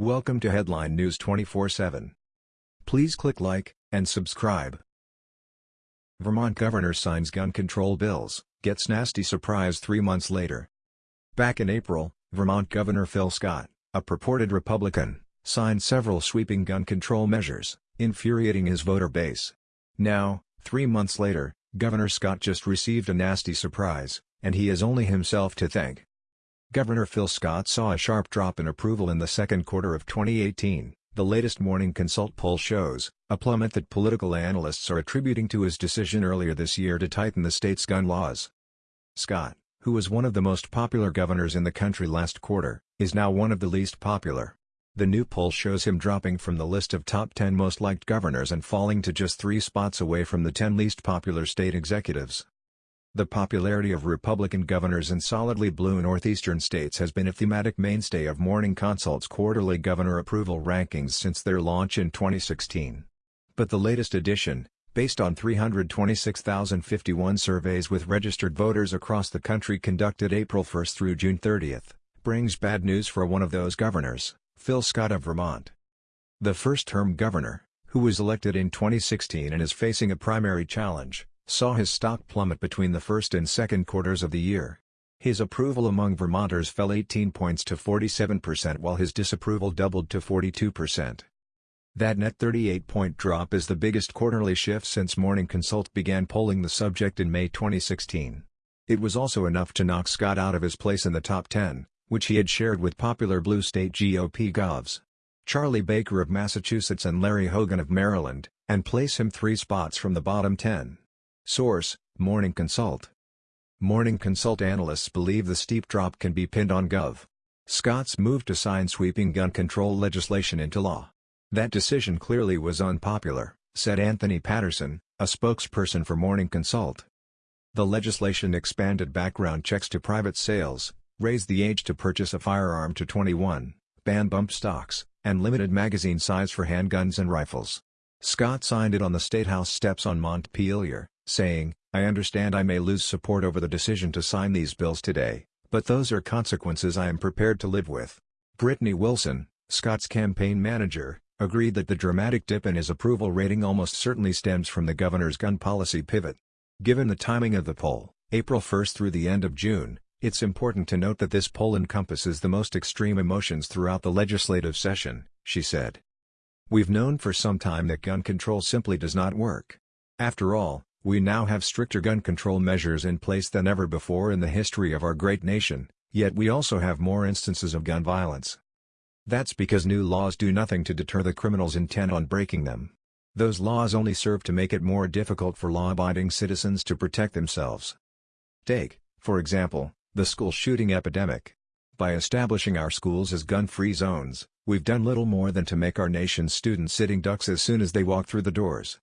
Welcome to Headline News 24/7. Please click like and subscribe. Vermont governor signs gun control bills, gets nasty surprise 3 months later. Back in April, Vermont Governor Phil Scott, a purported Republican, signed several sweeping gun control measures, infuriating his voter base. Now, 3 months later, Governor Scott just received a nasty surprise, and he has only himself to thank. Governor Phil Scott saw a sharp drop in approval in the second quarter of 2018, the latest Morning Consult poll shows, a plummet that political analysts are attributing to his decision earlier this year to tighten the state's gun laws. Scott, who was one of the most popular governors in the country last quarter, is now one of the least popular. The new poll shows him dropping from the list of top 10 most liked governors and falling to just three spots away from the 10 least popular state executives. The popularity of Republican governors in solidly blue northeastern states has been a thematic mainstay of Morning Consult's quarterly governor approval rankings since their launch in 2016. But the latest edition, based on 326,051 surveys with registered voters across the country conducted April 1 through June 30, brings bad news for one of those governors, Phil Scott of Vermont. The first-term governor, who was elected in 2016 and is facing a primary challenge, saw his stock plummet between the first and second quarters of the year. His approval among Vermonters fell 18 points to 47% while his disapproval doubled to 42%. That net 38-point drop is the biggest quarterly shift since Morning Consult began polling the subject in May 2016. It was also enough to knock Scott out of his place in the top 10, which he had shared with popular blue state GOP govs. Charlie Baker of Massachusetts and Larry Hogan of Maryland, and place him three spots from the bottom 10. Source, Morning Consult. Morning Consult analysts believe the steep drop can be pinned on Gov. Scott's move to sign sweeping gun control legislation into law. That decision clearly was unpopular, said Anthony Patterson, a spokesperson for Morning Consult. The legislation expanded background checks to private sales, raised the age to purchase a firearm to 21, banned bump stocks, and limited magazine size for handguns and rifles. Scott signed it on the State House steps on Montpelier, saying, I understand I may lose support over the decision to sign these bills today, but those are consequences I am prepared to live with. Brittany Wilson, Scott's campaign manager, agreed that the dramatic dip in his approval rating almost certainly stems from the governor's gun policy pivot. Given the timing of the poll, April 1 through the end of June, it's important to note that this poll encompasses the most extreme emotions throughout the legislative session, she said. We've known for some time that gun control simply does not work. After all, we now have stricter gun control measures in place than ever before in the history of our great nation, yet we also have more instances of gun violence. That's because new laws do nothing to deter the criminals intent on breaking them. Those laws only serve to make it more difficult for law-abiding citizens to protect themselves. Take, for example, the school shooting epidemic. By establishing our schools as gun-free zones, we've done little more than to make our nation's students sitting ducks as soon as they walk through the doors.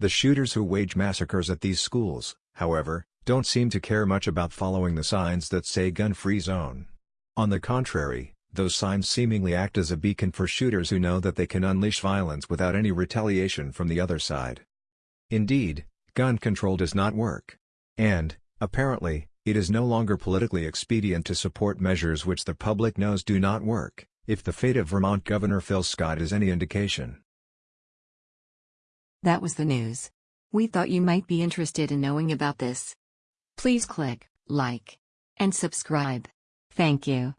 The shooters who wage massacres at these schools, however, don't seem to care much about following the signs that say gun-free zone. On the contrary, those signs seemingly act as a beacon for shooters who know that they can unleash violence without any retaliation from the other side. Indeed, gun control does not work. And, apparently, it is no longer politically expedient to support measures which the public knows do not work, if the fate of Vermont Governor Phil Scott is any indication. That was the news. We thought you might be interested in knowing about this. Please click like and subscribe. Thank you.